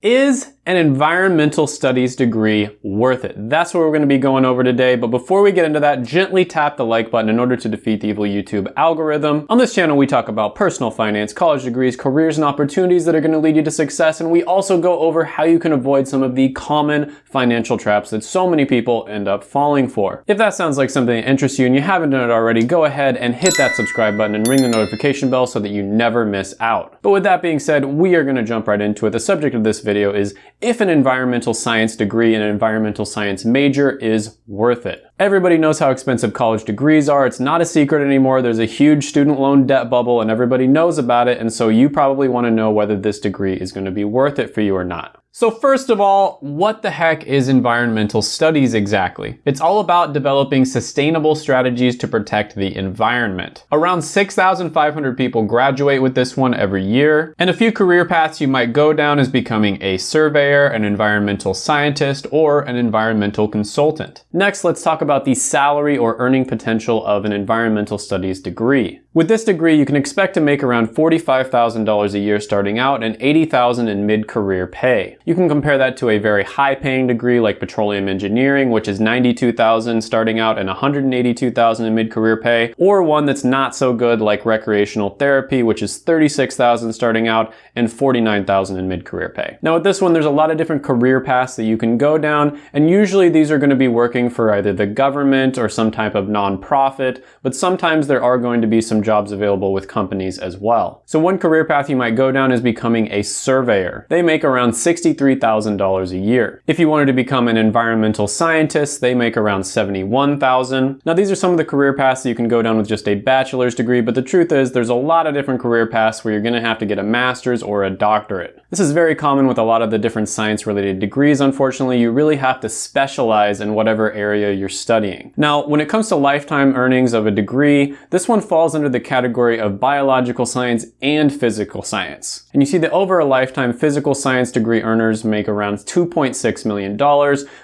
Is an environmental studies degree worth it? That's what we're going to be going over today. But before we get into that, gently tap the like button in order to defeat the evil YouTube algorithm. On this channel, we talk about personal finance, college degrees, careers, and opportunities that are going to lead you to success. And we also go over how you can avoid some of the common financial traps that so many people end up falling for. If that sounds like something that interests you and you haven't done it already, go ahead and hit that subscribe button and ring the notification bell so that you never miss out. But with that being said, we are going to jump right into it. The subject of this video is if an environmental science degree and an environmental science major is worth it. Everybody knows how expensive college degrees are. It's not a secret anymore. There's a huge student loan debt bubble and everybody knows about it. And so you probably want to know whether this degree is going to be worth it for you or not. So first of all, what the heck is environmental studies exactly? It's all about developing sustainable strategies to protect the environment. Around 6,500 people graduate with this one every year, and a few career paths you might go down is becoming a surveyor, an environmental scientist, or an environmental consultant. Next, let's talk about the salary or earning potential of an environmental studies degree. With this degree, you can expect to make around $45,000 a year starting out and $80,000 in mid-career pay. You can compare that to a very high-paying degree like petroleum engineering, which is $92,000 starting out and $182,000 in mid-career pay, or one that's not so good like recreational therapy, which is $36,000 starting out and $49,000 in mid-career pay. Now with this one, there's a lot of different career paths that you can go down, and usually these are going to be working for either the government or some type of nonprofit, but sometimes there are going to be some jobs available with companies as well. So one career path you might go down is becoming a surveyor. They make around $63,000 a year. If you wanted to become an environmental scientist, they make around 71,000. Now these are some of the career paths that you can go down with just a bachelor's degree, but the truth is there's a lot of different career paths where you're gonna have to get a master's or a doctorate. This is very common with a lot of the different science related degrees, unfortunately. You really have to specialize in whatever area you're studying. Now, when it comes to lifetime earnings of a degree, this one falls under the the category of biological science and physical science. And you see that over a lifetime, physical science degree earners make around $2.6 million,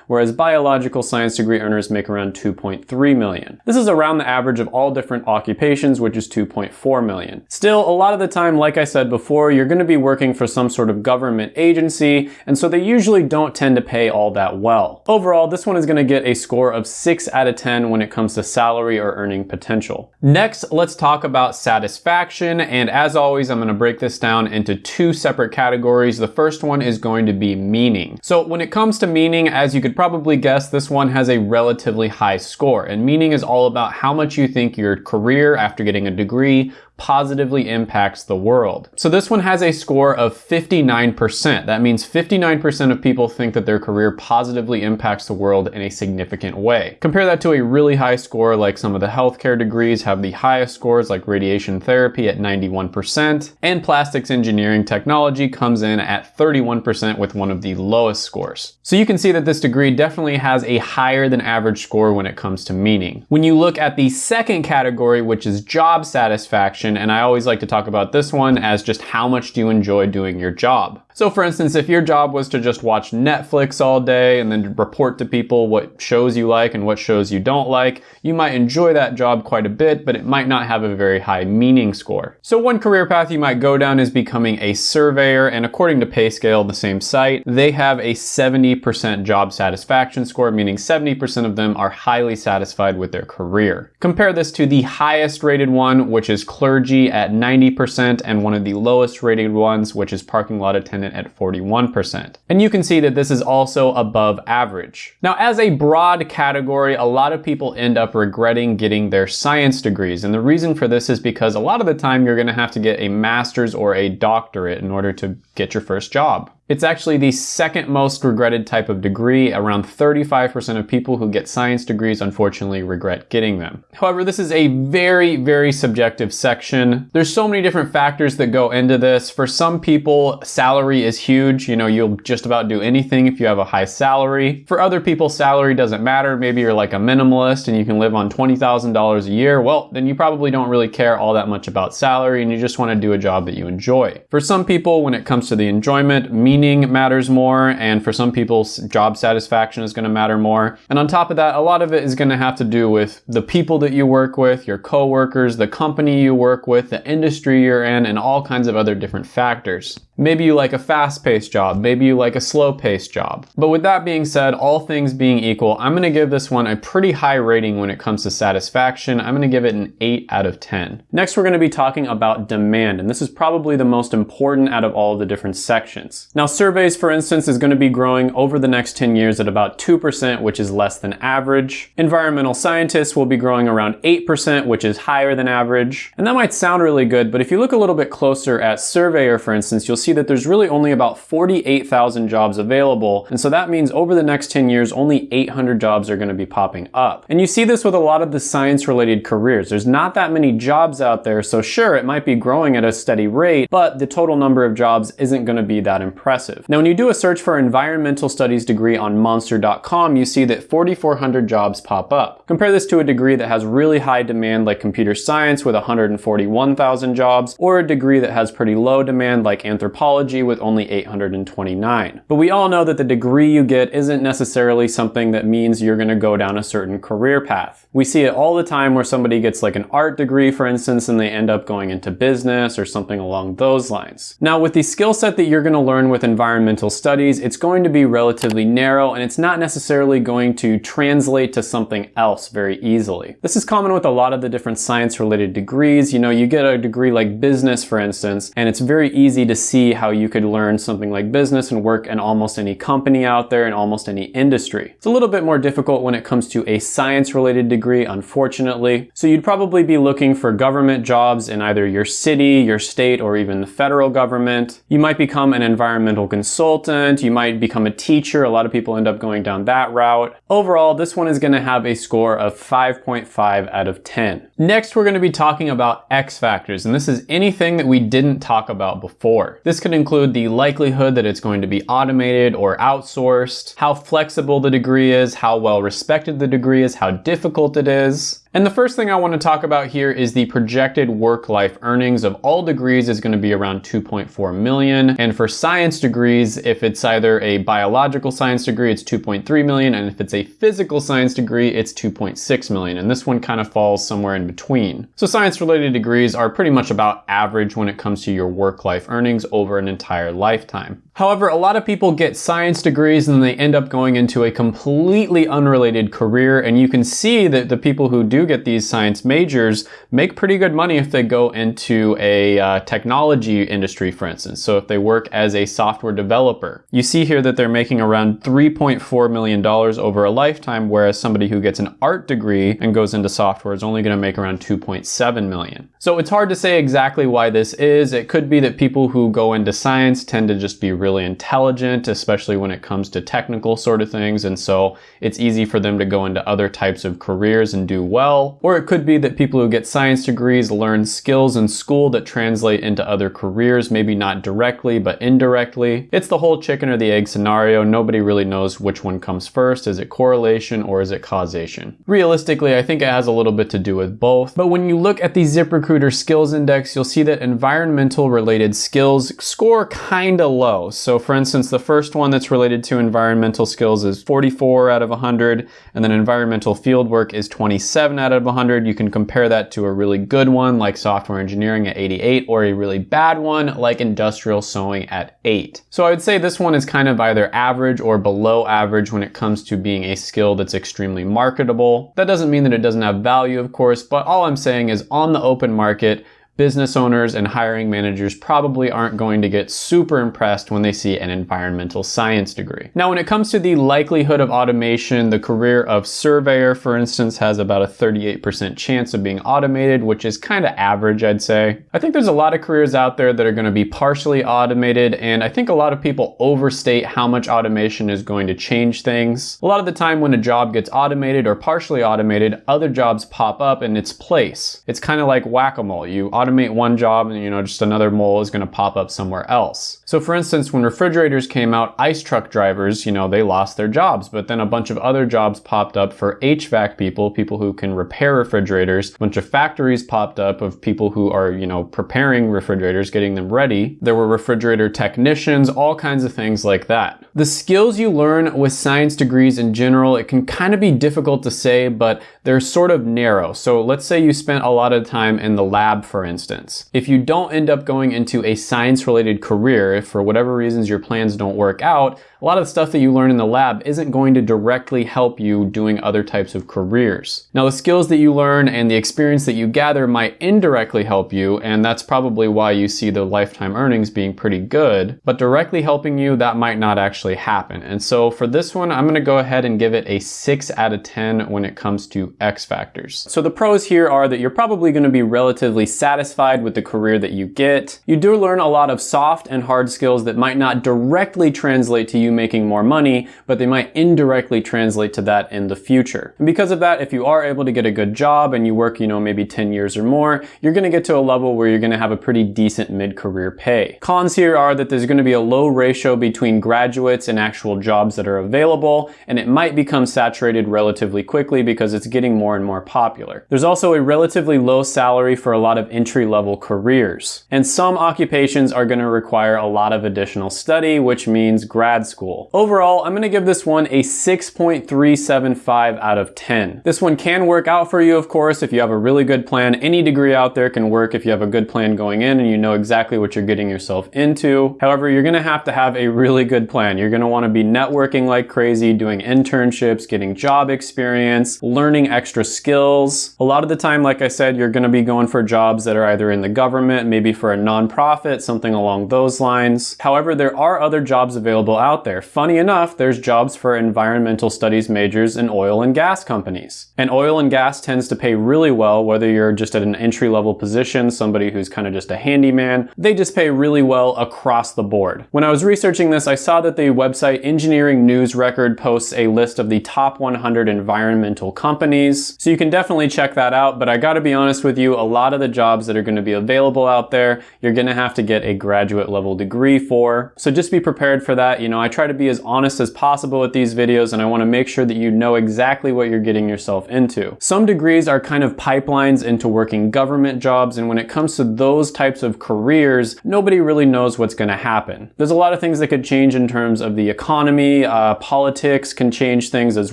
whereas biological science degree earners make around 2.3 million. This is around the average of all different occupations, which is 2.4 million. Still, a lot of the time, like I said before, you're gonna be working for some sort of government agency, and so they usually don't tend to pay all that well. Overall, this one is gonna get a score of 6 out of 10 when it comes to salary or earning potential. Next, let's talk about satisfaction. And as always, I'm gonna break this down into two separate categories. The first one is going to be meaning. So when it comes to meaning, as you could probably guess, this one has a relatively high score. And meaning is all about how much you think your career after getting a degree positively impacts the world. So this one has a score of 59%. That means 59% of people think that their career positively impacts the world in a significant way. Compare that to a really high score like some of the healthcare degrees have the highest scores like radiation therapy at 91% and plastics engineering technology comes in at 31% with one of the lowest scores. So you can see that this degree definitely has a higher than average score when it comes to meaning. When you look at the second category, which is job satisfaction, and I always like to talk about this one as just how much do you enjoy doing your job. So for instance, if your job was to just watch Netflix all day and then report to people what shows you like and what shows you don't like, you might enjoy that job quite a bit, but it might not have a very high meaning score. So one career path you might go down is becoming a surveyor, and according to PayScale, the same site, they have a 70% job satisfaction score, meaning 70% of them are highly satisfied with their career. Compare this to the highest rated one, which is clergy at 90%, and one of the lowest rated ones, which is parking lot attendant at 41%. And you can see that this is also above average. Now, as a broad category, a lot of people end up regretting getting their science degrees. And the reason for this is because a lot of the time you're gonna have to get a master's or a doctorate in order to get your first job. It's actually the second most regretted type of degree. Around 35% of people who get science degrees unfortunately regret getting them. However, this is a very, very subjective section. There's so many different factors that go into this. For some people, salary is huge. You know, you'll just about do anything if you have a high salary. For other people, salary doesn't matter. Maybe you're like a minimalist and you can live on $20,000 a year. Well, then you probably don't really care all that much about salary and you just want to do a job that you enjoy. For some people, when it comes to the enjoyment, meaning matters more, and for some people, job satisfaction is gonna matter more. And on top of that, a lot of it is gonna have to do with the people that you work with, your coworkers, the company you work with, the industry you're in, and all kinds of other different factors. Maybe you like a fast-paced job, maybe you like a slow-paced job. But with that being said, all things being equal, I'm gonna give this one a pretty high rating when it comes to satisfaction. I'm gonna give it an 8 out of 10. Next, we're gonna be talking about demand, and this is probably the most important out of all the different sections. Now, surveys, for instance, is gonna be growing over the next 10 years at about 2%, which is less than average. Environmental scientists will be growing around 8%, which is higher than average. And that might sound really good, but if you look a little bit closer at surveyor, for instance, you'll see that there's really only about 48,000 jobs available. And so that means over the next 10 years, only 800 jobs are gonna be popping up. And you see this with a lot of the science related careers. There's not that many jobs out there. So sure, it might be growing at a steady rate, but the total number of jobs isn't gonna be that impressive. Now, when you do a search for environmental studies degree on monster.com, you see that 4,400 jobs pop up. Compare this to a degree that has really high demand like computer science with 141,000 jobs, or a degree that has pretty low demand like anthropology with only 829. But we all know that the degree you get isn't necessarily something that means you're gonna go down a certain career path. We see it all the time where somebody gets like an art degree, for instance, and they end up going into business or something along those lines. Now, with the skill set that you're gonna learn with environmental studies, it's going to be relatively narrow and it's not necessarily going to translate to something else very easily. This is common with a lot of the different science related degrees. You know, you get a degree like business, for instance, and it's very easy to see how you could learn something like business and work in almost any company out there in almost any industry. It's a little bit more difficult when it comes to a science related degree, unfortunately. So you'd probably be looking for government jobs in either your city, your state, or even the federal government. You might become an environmental consultant. You might become a teacher. A lot of people end up going down that route. Overall, this one is gonna have a score of 5.5 out of 10. Next, we're gonna be talking about X factors, and this is anything that we didn't talk about before. This could include the likelihood that it's going to be automated or outsourced, how flexible the degree is, how well respected the degree is, how difficult it is, and the first thing I want to talk about here is the projected work-life earnings of all degrees is going to be around 2.4 million. And for science degrees, if it's either a biological science degree, it's 2.3 million. And if it's a physical science degree, it's 2.6 million. And this one kind of falls somewhere in between. So science related degrees are pretty much about average when it comes to your work-life earnings over an entire lifetime. However, a lot of people get science degrees and they end up going into a completely unrelated career. And you can see that the people who do get these science majors make pretty good money if they go into a uh, technology industry, for instance. So if they work as a software developer, you see here that they're making around $3.4 million over a lifetime, whereas somebody who gets an art degree and goes into software is only going to make around 2.7 million. So it's hard to say exactly why this is. It could be that people who go into science tend to just be really intelligent, especially when it comes to technical sort of things. And so it's easy for them to go into other types of careers and do well. Or it could be that people who get science degrees learn skills in school that translate into other careers, maybe not directly, but indirectly. It's the whole chicken or the egg scenario. Nobody really knows which one comes first. Is it correlation or is it causation? Realistically, I think it has a little bit to do with both. But when you look at the ZipRecruiter skills index, you'll see that environmental related skills score kind of low. So for instance, the first one that's related to environmental skills is 44 out of 100, and then environmental fieldwork is 27 out of 100. You can compare that to a really good one like software engineering at 88, or a really bad one like industrial sewing at 8. So I would say this one is kind of either average or below average when it comes to being a skill that's extremely marketable. That doesn't mean that it doesn't have value, of course, but all I'm saying is on the open market, business owners and hiring managers probably aren't going to get super impressed when they see an environmental science degree. Now, when it comes to the likelihood of automation, the career of surveyor, for instance, has about a 38% chance of being automated, which is kind of average, I'd say. I think there's a lot of careers out there that are going to be partially automated, and I think a lot of people overstate how much automation is going to change things. A lot of the time when a job gets automated or partially automated, other jobs pop up in its place. It's kind of like whack-a-mole. You one job and you know just another mole is going to pop up somewhere else. So for instance, when refrigerators came out, ice truck drivers, you know, they lost their jobs, but then a bunch of other jobs popped up for HVAC people, people who can repair refrigerators. A bunch of factories popped up of people who are, you know, preparing refrigerators, getting them ready. There were refrigerator technicians, all kinds of things like that. The skills you learn with science degrees in general, it can kind of be difficult to say, but they're sort of narrow. So let's say you spent a lot of time in the lab, for instance. If you don't end up going into a science related career, if for whatever reasons your plans don't work out, a lot of the stuff that you learn in the lab isn't going to directly help you doing other types of careers. Now the skills that you learn and the experience that you gather might indirectly help you, and that's probably why you see the lifetime earnings being pretty good, but directly helping you, that might not actually happen. And so for this one, I'm gonna go ahead and give it a six out of 10 when it comes to X factors. So the pros here are that you're probably gonna be relatively satisfied with the career that you get. You do learn a lot of soft and hard skills that might not directly translate to you making more money, but they might indirectly translate to that in the future. And because of that, if you are able to get a good job and you work, you know, maybe 10 years or more, you're gonna get to a level where you're gonna have a pretty decent mid-career pay. Cons here are that there's gonna be a low ratio between graduates and actual jobs that are available, and it might become saturated relatively quickly because it's getting more and more popular. There's also a relatively low salary for a lot of entry-level careers. And some occupations are gonna require a lot of additional study, which means grad school school. Overall, I'm gonna give this one a 6.375 out of 10. This one can work out for you, of course, if you have a really good plan. Any degree out there can work if you have a good plan going in and you know exactly what you're getting yourself into. However, you're gonna have to have a really good plan. You're gonna wanna be networking like crazy, doing internships, getting job experience, learning extra skills. A lot of the time, like I said, you're gonna be going for jobs that are either in the government, maybe for a nonprofit, something along those lines. However, there are other jobs available out there. Funny enough, there's jobs for environmental studies majors in oil and gas companies. And oil and gas tends to pay really well, whether you're just at an entry level position, somebody who's kind of just a handyman, they just pay really well across the board. When I was researching this, I saw that the website Engineering News Record posts a list of the top 100 environmental companies. So you can definitely check that out, but I gotta be honest with you, a lot of the jobs that are gonna be available out there, you're gonna have to get a graduate level degree for. So just be prepared for that. You know, I try to be as honest as possible with these videos and I wanna make sure that you know exactly what you're getting yourself into. Some degrees are kind of pipelines into working government jobs and when it comes to those types of careers, nobody really knows what's gonna happen. There's a lot of things that could change in terms of the economy, uh, politics can change things as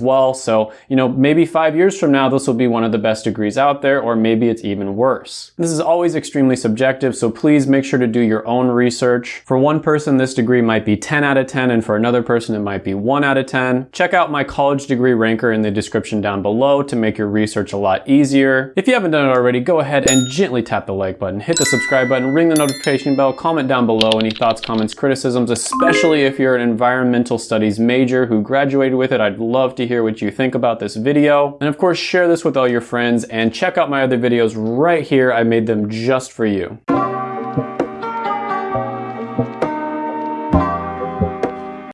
well. So, you know, maybe five years from now, this will be one of the best degrees out there, or maybe it's even worse. This is always extremely subjective, so please make sure to do your own research. For one person, this degree might be 10 out of 10, and for another person it might be 1 out of 10. Check out my college degree ranker in the description down below to make your research a lot easier. If you haven't done it already, go ahead and gently tap the like button, hit the subscribe button, ring the notification bell, comment down below any thoughts, comments, criticisms, especially if you're an environmental studies major who graduated with it. I'd love to hear what you think about this video. And of course, share this with all your friends and check out my other videos right here. I made them just for you.